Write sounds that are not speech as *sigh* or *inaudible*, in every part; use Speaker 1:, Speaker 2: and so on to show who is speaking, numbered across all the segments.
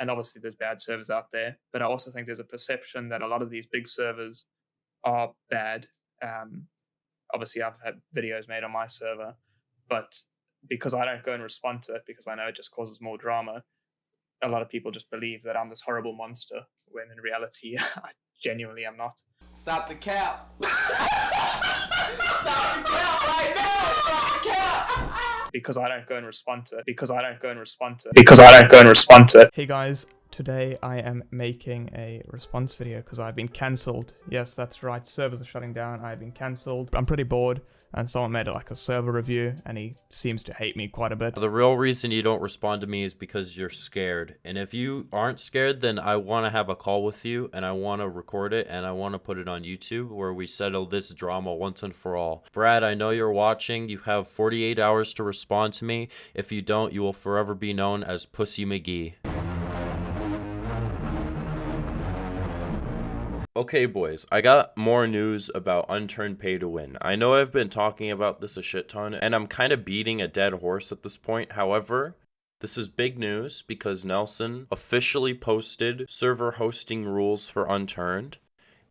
Speaker 1: and obviously there's bad servers out there, but I also think there's a perception that a lot of these big servers are bad. Um, obviously, I've had videos made on my server, but because I don't go and respond to it because I know it just causes more drama, a lot of people just believe that I'm this horrible monster when in reality *laughs* I genuinely am not.
Speaker 2: Stop the cap. *laughs* Stop the cap right now. Stop the cap.
Speaker 1: Because I don't go and respond to it. Because I don't go and respond to it. Because I don't go and respond to it.
Speaker 3: Hey guys, today I am making a response video because I've been cancelled. Yes, that's right, servers are shutting down, I've been cancelled. I'm pretty bored and someone made like a server review and he seems to hate me quite a bit.
Speaker 4: The real reason you don't respond to me is because you're scared. And if you aren't scared, then I want to have a call with you and I want to record it and I want to put it on YouTube where we settle this drama once and for all. Brad, I know you're watching. You have 48 hours to respond to me. If you don't, you will forever be known as Pussy McGee. Okay, boys, I got more news about Unturned Pay to Win. I know I've been talking about this a shit ton, and I'm kind of beating a dead horse at this point. However, this is big news because Nelson officially posted server hosting rules for Unturned.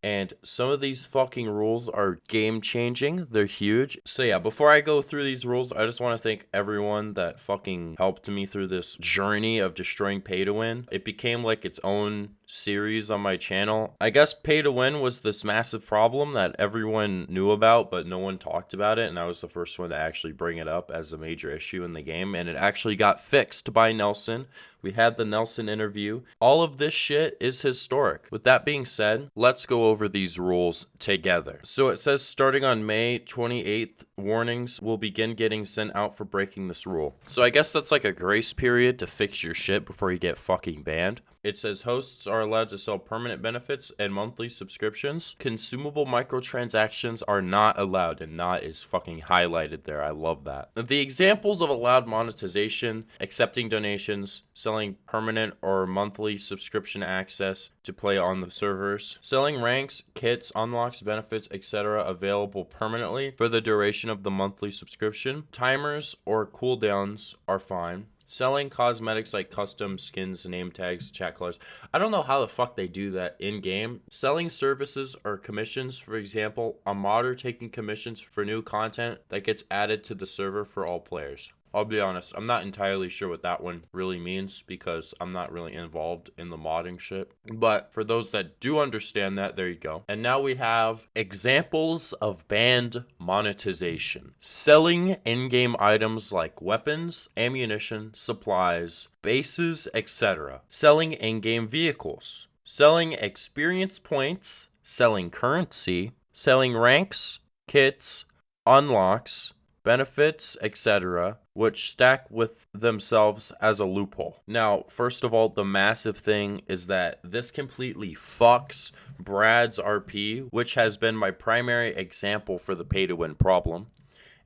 Speaker 4: And some of these fucking rules are game changing. They're huge. So yeah, before I go through these rules, I just want to thank everyone that fucking helped me through this journey of destroying pay to win. It became like its own series on my channel. I guess pay to win was this massive problem that everyone knew about, but no one talked about it. And I was the first one to actually bring it up as a major issue in the game. And it actually got fixed by Nelson we had the Nelson interview. All of this shit is historic. With that being said, let's go over these rules together. So it says starting on May 28th, warnings will begin getting sent out for breaking this rule. So I guess that's like a grace period to fix your shit before you get fucking banned. It says hosts are allowed to sell permanent benefits and monthly subscriptions. Consumable microtransactions are not allowed, and not is fucking highlighted there. I love that. The examples of allowed monetization, accepting donations, selling permanent or monthly subscription access to play on the servers, selling ranks, kits, unlocks, benefits, etc. available permanently for the duration of the monthly subscription. Timers or cooldowns are fine. Selling cosmetics like custom skins, name tags, chat colors. I don't know how the fuck they do that in game. Selling services or commissions, for example, a modder taking commissions for new content that gets added to the server for all players. I'll be honest, I'm not entirely sure what that one really means because I'm not really involved in the modding shit. But for those that do understand that, there you go. And now we have examples of banned monetization. Selling in-game items like weapons, ammunition, supplies, bases, etc. Selling in-game vehicles. Selling experience points, selling currency, selling ranks, kits, unlocks, benefits, etc., which stack with themselves as a loophole. Now, first of all, the massive thing is that this completely fucks Brad's RP, which has been my primary example for the pay to win problem.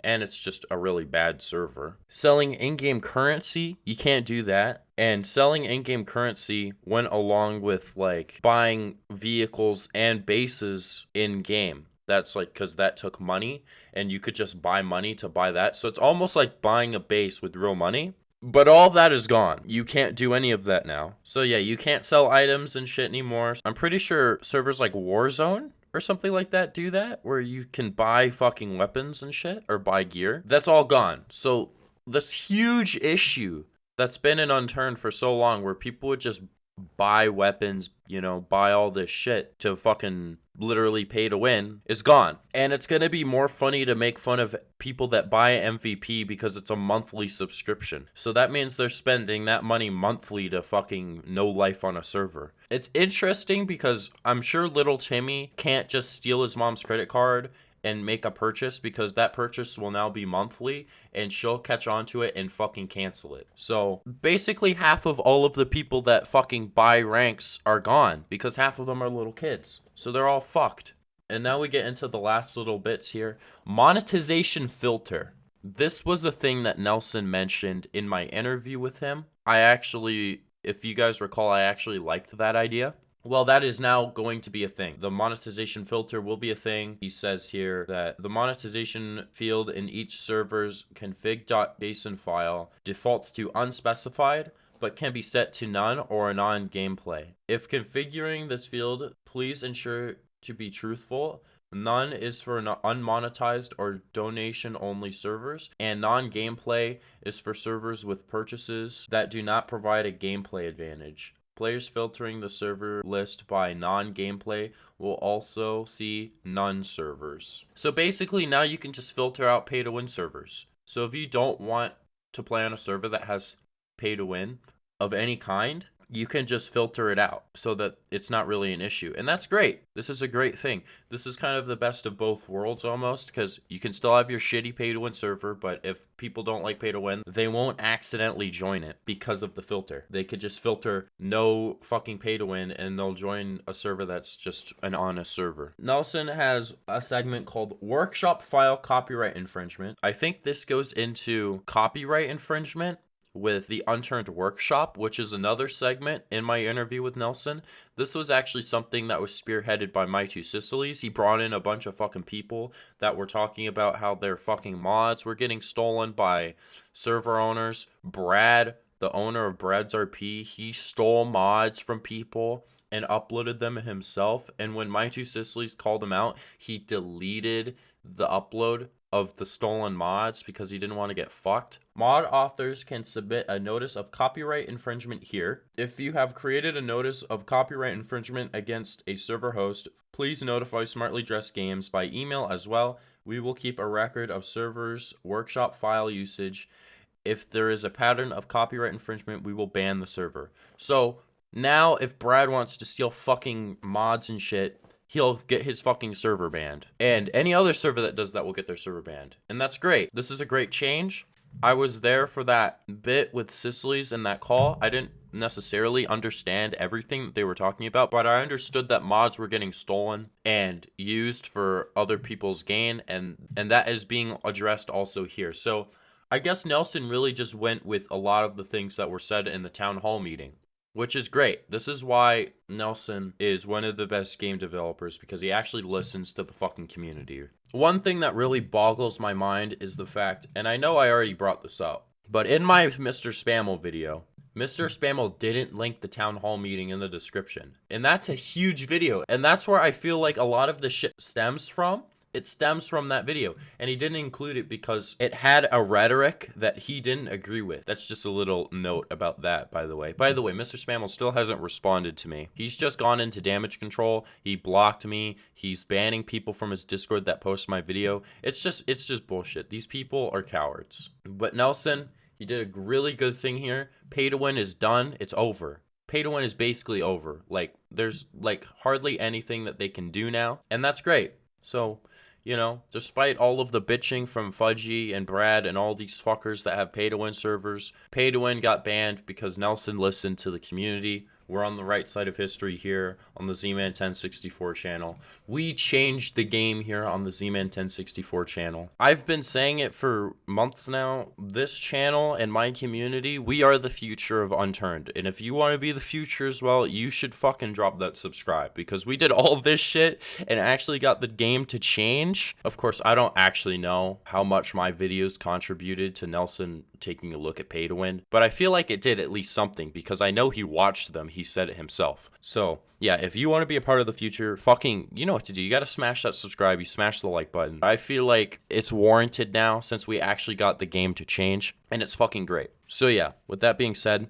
Speaker 4: And it's just a really bad server. Selling in game currency, you can't do that. And selling in game currency went along with like buying vehicles and bases in game that's like because that took money and you could just buy money to buy that. So it's almost like buying a base with real money but all that is gone. You can't do any of that now. So yeah you can't sell items and shit anymore. I'm pretty sure servers like warzone or something like that do that where you can buy fucking weapons and shit or buy gear. That's all gone. So this huge issue that's been in unturned for so long where people would just buy weapons, you know, buy all this shit to fucking literally pay to win is gone. And it's going to be more funny to make fun of people that buy MVP because it's a monthly subscription. So that means they're spending that money monthly to fucking no life on a server. It's interesting because I'm sure little Timmy can't just steal his mom's credit card and make a purchase because that purchase will now be monthly and she'll catch on to it and fucking cancel it. So basically half of all of the people that fucking buy ranks are gone because half of them are little kids. So they're all fucked. And now we get into the last little bits here. Monetization filter. This was a thing that Nelson mentioned in my interview with him. I actually, if you guys recall, I actually liked that idea. Well, that is now going to be a thing. The monetization filter will be a thing. He says here that the monetization field in each server's config.json file defaults to unspecified, but can be set to none or non-gameplay. If configuring this field, please ensure to be truthful. None is for unmonetized or donation only servers, and non gameplay is for servers with purchases that do not provide a gameplay advantage. Players filtering the server list by non-gameplay will also see none servers. So basically now you can just filter out pay to win servers. So if you don't want to play on a server that has pay to win of any kind, you can just filter it out so that it's not really an issue. And that's great. This is a great thing. This is kind of the best of both worlds almost because you can still have your shitty pay to win server, but if people don't like pay to win, they won't accidentally join it because of the filter. They could just filter no fucking pay to win and they'll join a server that's just an honest server. Nelson has a segment called Workshop File Copyright Infringement. I think this goes into copyright infringement with the Unturned Workshop, which is another segment in my interview with Nelson. This was actually something that was spearheaded by My Two Sicilies. He brought in a bunch of fucking people that were talking about how their fucking mods were getting stolen by server owners. Brad, the owner of Brad's RP, he stole mods from people and uploaded them himself. And when My Two Sicilies called him out, he deleted the upload of the stolen mods because he didn't want to get fucked. Mod authors can submit a notice of copyright infringement here. If you have created a notice of copyright infringement against a server host, please notify Smartly Dressed Games by email as well. We will keep a record of servers' workshop file usage. If there is a pattern of copyright infringement, we will ban the server. So now if Brad wants to steal fucking mods and shit, he'll get his fucking server banned. And any other server that does that will get their server banned. And that's great. This is a great change. I was there for that bit with Sicilies and that call. I didn't necessarily understand everything that they were talking about, but I understood that mods were getting stolen and used for other people's gain and and that is being addressed also here. So I guess Nelson really just went with a lot of the things that were said in the town hall meeting which is great. This is why Nelson is one of the best game developers because he actually listens to the fucking community. One thing that really boggles my mind is the fact, and I know I already brought this up, but in my Mr. Spammel video, Mr. Spammel didn't link the town hall meeting in the description. And that's a huge video. And that's where I feel like a lot of the shit stems from it stems from that video. And he didn't include it because it had a rhetoric that he didn't agree with. That's just a little note about that by the way. By the way mr spammel still hasn't responded to me. He's just gone into damage control. He blocked me. He's banning people from his discord that post my video. It's just it's just bullshit. These people are cowards. But nelson he did a really good thing here. Pay to win is done. It's over. Pay to win is basically over. Like there's like hardly anything that they can do now. And that's great. So you know, despite all of the bitching from Fudgy and Brad and all these fuckers that have pay to win servers, pay to win got banned because Nelson listened to the community, we're on the right side of history here on the Z-Man 1064 channel. We changed the game here on the Z-Man 1064 channel. I've been saying it for months now. This channel and my community, we are the future of Unturned. And if you want to be the future as well, you should fucking drop that subscribe because we did all this shit and actually got the game to change. Of course, I don't actually know how much my videos contributed to Nelson taking a look at pay to win, but I feel like it did at least something because I know he watched them. He said it himself. So, yeah, if you want to be a part of the future, fucking, you know what to do. You got to smash that subscribe, you smash the like button. I feel like it's warranted now since we actually got the game to change, and it's fucking great. So, yeah, with that being said,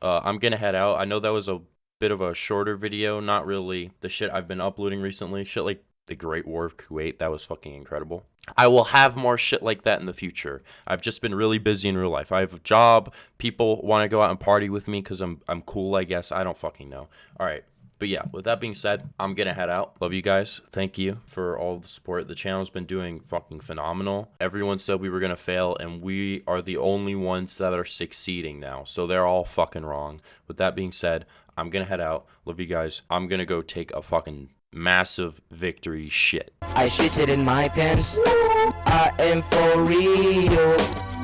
Speaker 4: uh, I'm going to head out. I know that was a bit of a shorter video, not really the shit I've been uploading recently. Shit like the Great War of Kuwait, that was fucking incredible. I will have more shit like that in the future. I've just been really busy in real life. I have a job. People want to go out and party with me because I'm I'm cool, I guess. I don't fucking know. All right. But yeah, with that being said, I'm gonna head out. Love you guys. Thank you for all the support. The channel's been doing fucking phenomenal. Everyone said we were gonna fail, and we are the only ones that are succeeding now. So they're all fucking wrong. With that being said, I'm gonna head out. Love you guys. I'm gonna go take a fucking massive victory shit.
Speaker 5: I shitted in my pants. I am for real.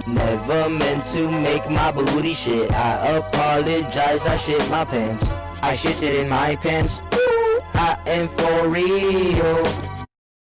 Speaker 5: Never meant to make my booty shit. I apologize, I shit my pants. I shitted in my pants. I am for real.